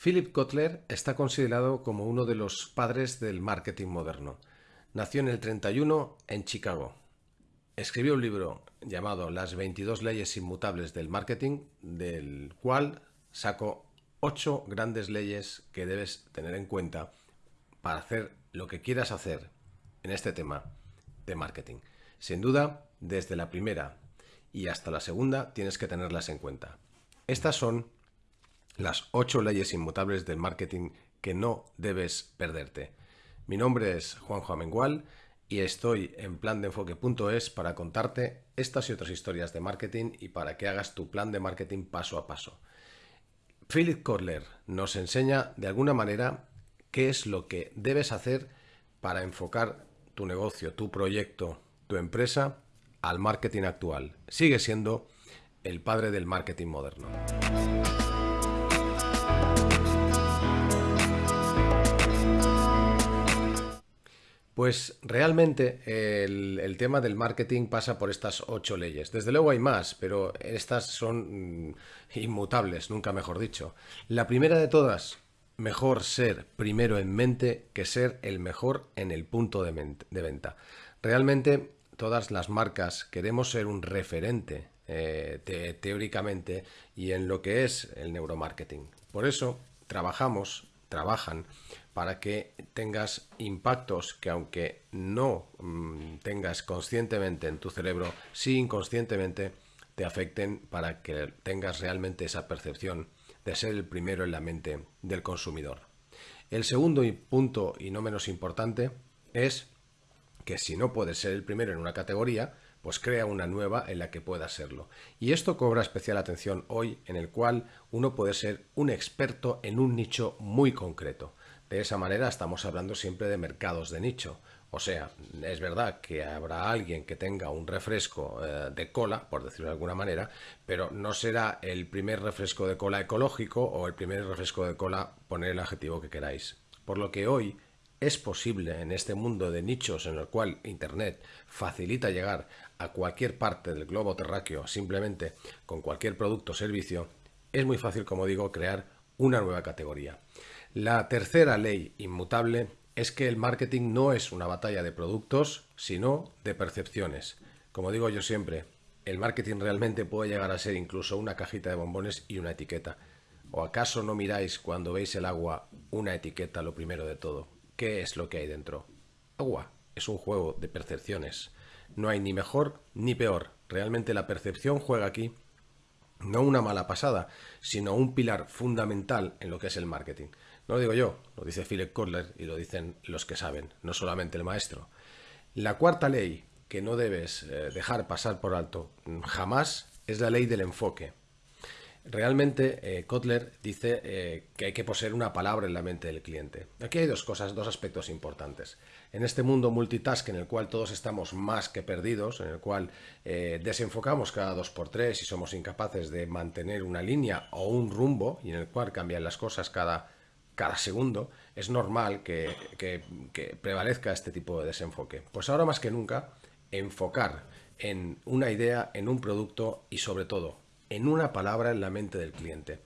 Philip Kotler está considerado como uno de los padres del marketing moderno. Nació en el 31 en Chicago. Escribió un libro llamado Las 22 leyes inmutables del marketing, del cual sacó ocho grandes leyes que debes tener en cuenta para hacer lo que quieras hacer en este tema de marketing. Sin duda, desde la primera y hasta la segunda tienes que tenerlas en cuenta. Estas son las ocho leyes inmutables del marketing que no debes perderte. Mi nombre es Juanjo Amengual y estoy en plandeenfoque.es para contarte estas y otras historias de marketing y para que hagas tu plan de marketing paso a paso. Philip Kotler nos enseña de alguna manera qué es lo que debes hacer para enfocar tu negocio, tu proyecto, tu empresa al marketing actual. Sigue siendo el padre del marketing moderno. Pues realmente el, tema del marketing pasa por estas ocho leyes. Desde luego hay más, pero estas son mm, inmutables, nunca mejor dicho. La primera de todas, mejor ser primero en mente que ser el mejor en el punto de, venta. Realmente todas las marcas queremos ser un referente eh, teóricamente y en lo que es el neuromarketing. Por eso trabajamos, trabajan para que tengas impactos que aunque no mm, tengas conscientemente en tu cerebro, sí inconscientemente te afecten para que tengas realmente esa percepción de ser el primero en la mente del consumidor. El segundo punto y no menos importante es que si no puedes ser el primero en una categoría, pues crea una nueva en la que puedas serlo. Y esto cobra especial atención hoy en el cual uno puede ser un experto en un nicho muy concreto. De esa manera estamos hablando siempre de mercados de nicho. O sea, es verdad que habrá alguien que tenga un refresco eh, de cola, por decirlo de alguna manera, pero no será el primer refresco de cola ecológico o el primer refresco de cola, poner el adjetivo que queráis. Por lo que hoy es posible en este mundo de nichos en el cual Internet facilita llegar a cualquier parte del globo terráqueo simplemente con cualquier producto o servicio, es muy fácil, como digo, crear una nueva categoría. La tercera ley inmutable es que el marketing no es una batalla de productos, sino de percepciones. Como digo yo siempre, el marketing realmente puede llegar a ser incluso una cajita de bombones y una etiqueta. ¿O acaso no miráis cuando veis el agua una etiqueta lo primero de todo? ¿Qué es lo que hay dentro? Agua. Es un juego de percepciones. No hay ni mejor ni peor. Realmente la percepción juega aquí no una mala pasada, sino un pilar fundamental en lo que es el marketing. No lo digo yo, lo dice Philip Kotler y lo dicen los que saben, no solamente el maestro. La cuarta ley que no debes eh, dejar pasar por alto jamás es la ley del enfoque. Realmente eh, Kotler dice eh, que hay que poseer una palabra en la mente del cliente. Aquí hay dos cosas, dos aspectos importantes. En este mundo multitask en el cual todos estamos más que perdidos, en el cual desenfocamos cada dos por tres y somos incapaces de mantener una línea o un rumbo y en el cual cambian las cosas cada cada segundo, es normal que, prevalezca este tipo de desenfoque. Pues ahora más que nunca, enfocar en una idea, en un producto y sobre todo en una palabra en la mente del cliente.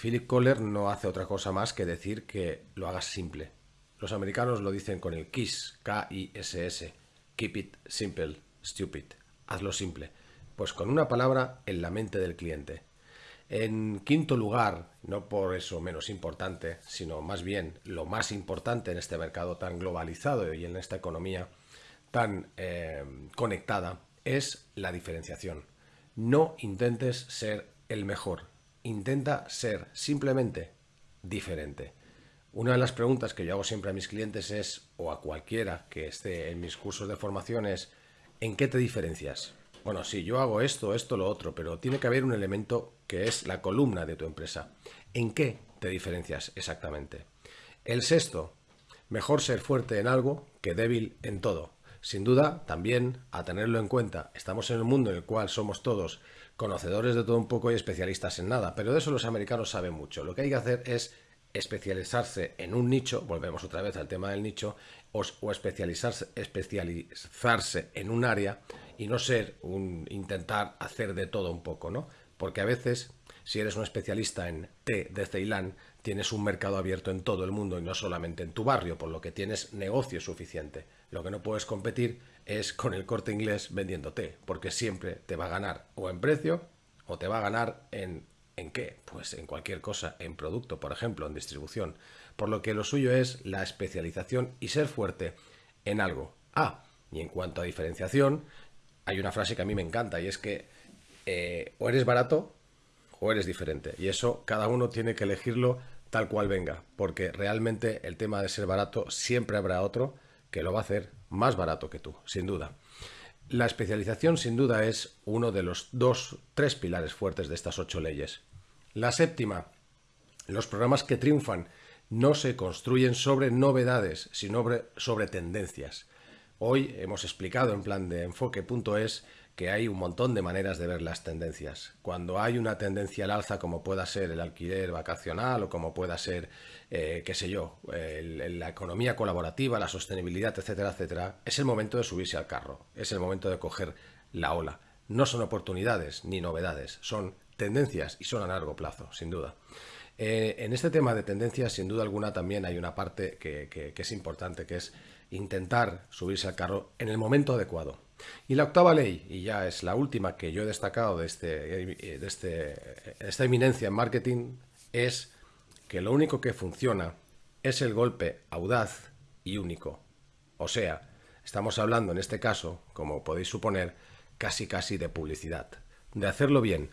Philip Kohler no hace otra cosa más que decir que lo hagas simple. Los americanos lo dicen con el KISS, K-I-S-S, Keep it simple, stupid. Hazlo simple. Pues con una palabra en la mente del cliente. En quinto lugar, no por eso menos importante, sino más bien lo más importante en este mercado tan globalizado y en esta economía tan eh, conectada, es la diferenciación. No intentes ser el mejor, intenta ser simplemente diferente. Una de las preguntas que yo hago siempre a mis clientes es, o a cualquiera que esté en mis cursos de formación es, ¿en qué te diferencias? Bueno, sí, yo hago esto, esto, lo otro, pero tiene que haber un elemento que es la columna de tu empresa. ¿En qué te diferencias exactamente? El sexto, mejor ser fuerte en algo que débil en todo. Sin duda, también a tenerlo en cuenta, estamos en un mundo en el cual somos todos conocedores de todo un poco y especialistas en nada, pero de eso los americanos saben mucho. Lo que hay que hacer es especializarse en un nicho, volvemos otra vez al tema del nicho, o, especializarse, especializarse en un área y no ser un intentar hacer de todo un poco, ¿no? Porque a veces si eres un especialista en té de Ceilán, tienes un mercado abierto en todo el mundo y no solamente en tu barrio, por lo que tienes negocio suficiente. Lo que no puedes competir es con el corte inglés vendiendo té, porque siempre te va a ganar o en precio o te va a ganar en ¿En qué? Pues en cualquier cosa, en producto, por ejemplo, en distribución. Por lo que lo suyo es la especialización y ser fuerte en algo. Ah, y en cuanto a diferenciación, hay una frase que a mí me encanta y es que eh, o eres barato o eres diferente. Y eso cada uno tiene que elegirlo tal cual venga, porque realmente el tema de ser barato siempre habrá otro que lo va a hacer más barato que tú, sin duda. La especialización sin duda es uno de los dos, tres pilares fuertes de estas ocho leyes. La séptima, los programas que triunfan no se construyen sobre novedades, sino sobre, tendencias. Hoy hemos explicado en plan de enfoque.es que hay un montón de maneras de ver las tendencias. Cuando hay una tendencia al alza, como pueda ser el alquiler vacacional o como pueda ser, eh, qué sé yo, la economía colaborativa, la sostenibilidad, etcétera, etcétera, es el momento de subirse al carro, es el momento de coger la ola. No son oportunidades ni novedades, son tendencias y son a largo plazo, sin duda. Eh, en este tema de tendencias, sin duda alguna, también hay una parte que es importante, que es intentar subirse al carro en el momento adecuado. Y la octava ley, y ya es la última que yo he destacado de, este, eh, de este, esta eminencia en marketing, es que lo único que funciona es el golpe audaz y único. O sea, estamos hablando en este caso, como podéis suponer, casi casi de publicidad, de hacerlo bien.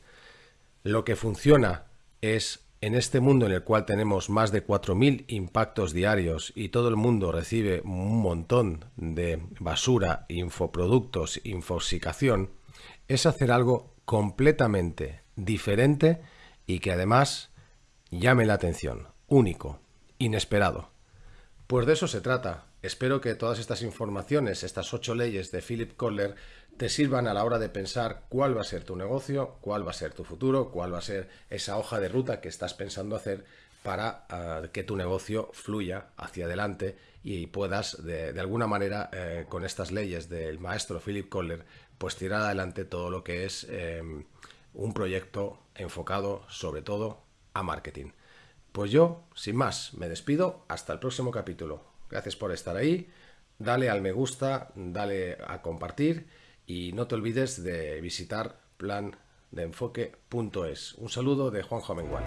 Lo que funciona es en este mundo en el cual tenemos más de 4.000 impactos diarios y todo el mundo recibe un montón de basura, infoproductos, infoxicación, es hacer algo completamente diferente y que además llame la atención, único, inesperado. Pues de eso se trata. Espero que todas estas informaciones, estas ocho leyes de Philip Kotler, te sirvan a la hora de pensar cuál va a ser tu negocio, cuál va a ser tu futuro, cuál va a ser esa hoja de ruta que estás pensando hacer para ah, que tu negocio fluya hacia adelante y puedas de, alguna manera eh, con estas leyes del maestro Philip Kohler pues tirar adelante todo lo que es em, un proyecto enfocado sobre todo a marketing. Pues yo, sin más, me despido hasta el próximo capítulo. Gracias por estar ahí, dale al me gusta, dale a compartir y no te olvides de visitar plan de enfoque.es. Un saludo de Juan Mengual.